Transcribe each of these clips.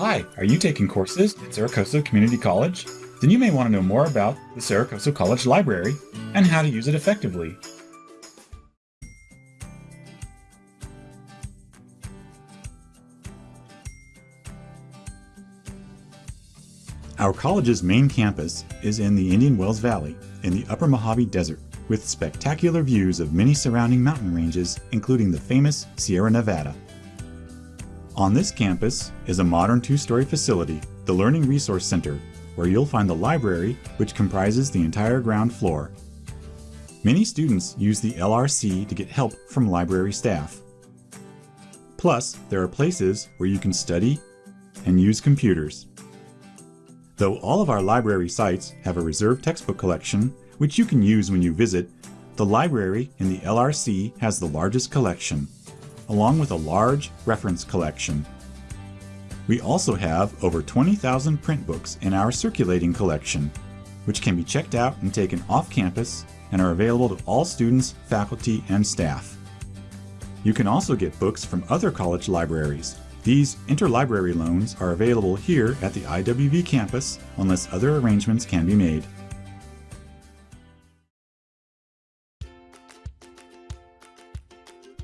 Hi, are you taking courses at Cerro Coso Community College? Then you may want to know more about the Cerro Coso College Library and how to use it effectively. Our college's main campus is in the Indian Wells Valley in the Upper Mojave Desert with spectacular views of many surrounding mountain ranges including the famous Sierra Nevada. On this campus is a modern two-story facility, the Learning Resource Center, where you'll find the library which comprises the entire ground floor. Many students use the LRC to get help from library staff. Plus, there are places where you can study and use computers. Though all of our library sites have a reserved textbook collection, which you can use when you visit, the library in the LRC has the largest collection, along with a large reference collection. We also have over 20,000 print books in our circulating collection, which can be checked out and taken off campus and are available to all students, faculty, and staff. You can also get books from other college libraries, these interlibrary loans are available here at the IWV campus unless other arrangements can be made.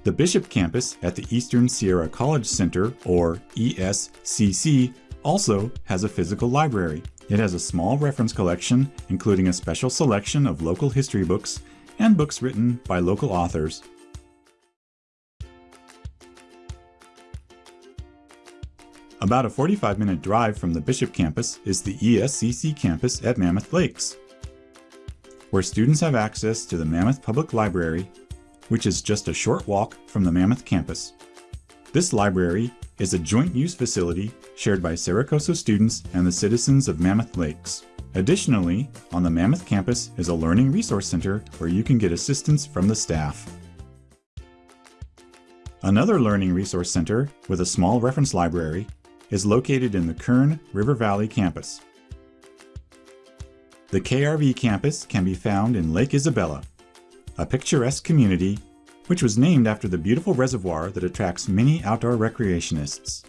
The Bishop campus at the Eastern Sierra College Center, or ESCC, also has a physical library. It has a small reference collection, including a special selection of local history books and books written by local authors. About a 45 minute drive from the Bishop campus is the ESCC campus at Mammoth Lakes, where students have access to the Mammoth Public Library, which is just a short walk from the Mammoth campus. This library is a joint use facility shared by Cerro Coso students and the citizens of Mammoth Lakes. Additionally, on the Mammoth campus is a Learning Resource Center where you can get assistance from the staff. Another Learning Resource Center with a small reference library is located in the Kern River Valley campus. The KRV campus can be found in Lake Isabella, a picturesque community which was named after the beautiful reservoir that attracts many outdoor recreationists.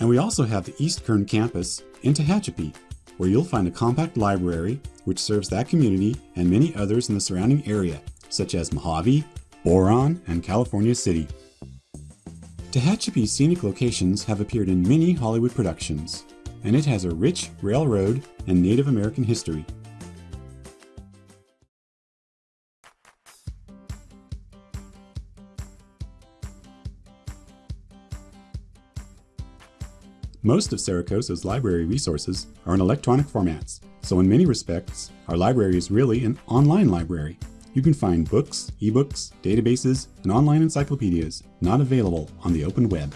And we also have the East Kern campus in Tehachapi, where you'll find a compact library which serves that community and many others in the surrounding area, such as Mojave, Boron, and California City. Tehachapi's scenic locations have appeared in many Hollywood productions, and it has a rich railroad and Native American history. Most of Cerro Coso's library resources are in electronic formats, so in many respects, our library is really an online library. You can find books, ebooks, databases, and online encyclopedias not available on the open web.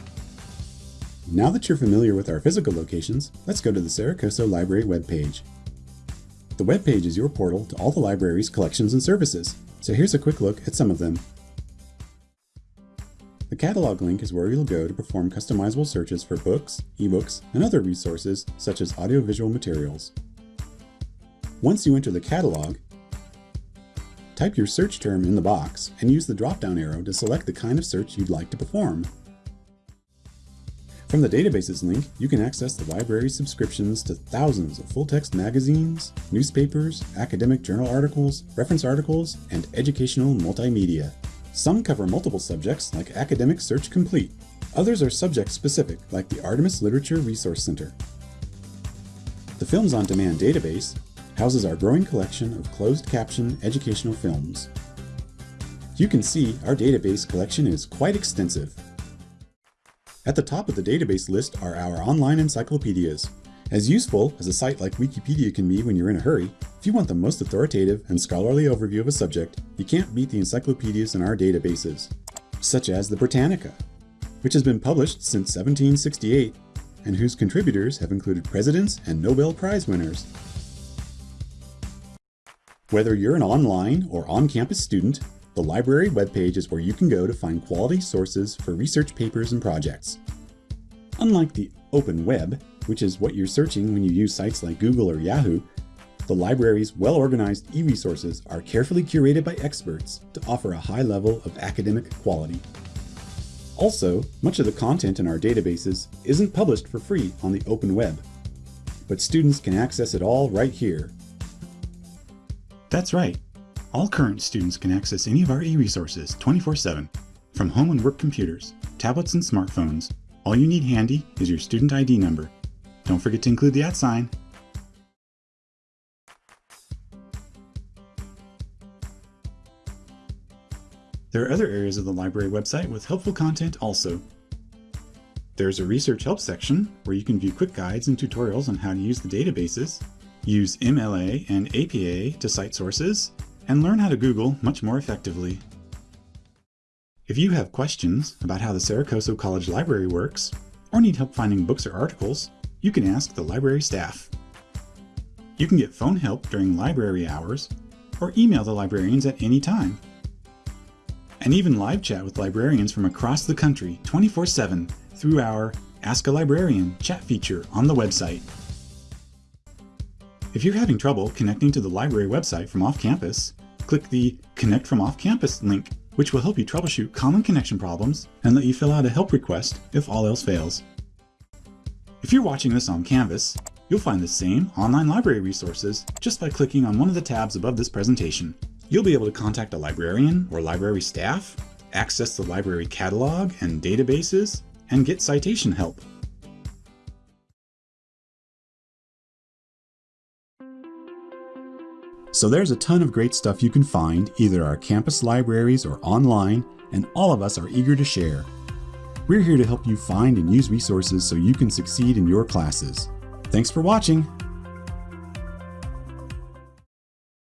Now that you're familiar with our physical locations, let's go to the Cerro Coso Library webpage. The webpage is your portal to all the library's collections and services, so here's a quick look at some of them. The catalog link is where you'll go to perform customizable searches for books, ebooks, and other resources such as audiovisual materials. Once you enter the catalog, Type your search term in the box and use the drop-down arrow to select the kind of search you'd like to perform. From the Databases link, you can access the library's subscriptions to thousands of full-text magazines, newspapers, academic journal articles, reference articles, and educational multimedia. Some cover multiple subjects like Academic Search Complete. Others are subject-specific like the Artemis Literature Resource Center. The Films on Demand database houses our growing collection of closed caption educational films. You can see our database collection is quite extensive. At the top of the database list are our online encyclopedias. As useful as a site like Wikipedia can be when you're in a hurry, if you want the most authoritative and scholarly overview of a subject, you can't beat the encyclopedias in our databases, such as the Britannica, which has been published since 1768 and whose contributors have included presidents and Nobel Prize winners. Whether you're an online or on-campus student, the library webpage is where you can go to find quality sources for research papers and projects. Unlike the open web, which is what you're searching when you use sites like Google or Yahoo, The library's well-organized e-resources are carefully curated by experts to offer a high level of academic quality. Also, much of the content in our databases isn't published for free on the open web, but students can access it all right here. That's right. All current students can access any of our e-resources 24-7 from home and work computers, tablets and smartphones. All you need handy is your student ID number. Don't forget to include the at sign There are other areas of the library website with helpful content also. There's a research help section where you can view quick guides and tutorials on how to use the databases, use MLA and APA to cite sources, and learn how to Google much more effectively. If you have questions about how the Cerro Coso College Library works, or need help finding books or articles, you can ask the library staff. You can get phone help during library hours, or email the librarians at any time and even live chat with librarians from across the country 24-7 through our Ask a Librarian chat feature on the website. If you're having trouble connecting to the library website from off-campus, click the Connect from Off-Campus link, which will help you troubleshoot common connection problems and let you fill out a help request if all else fails. If you're watching this on Canvas, you'll find the same online library resources just by clicking on one of the tabs above this presentation. You'll be able to contact a librarian or library staff, access the library catalog and databases, and get citation help. So there's a ton of great stuff you can find, either our campus libraries or online, and all of us are eager to share. We're here to help you find and use resources so you can succeed in your classes. Thanks for watching!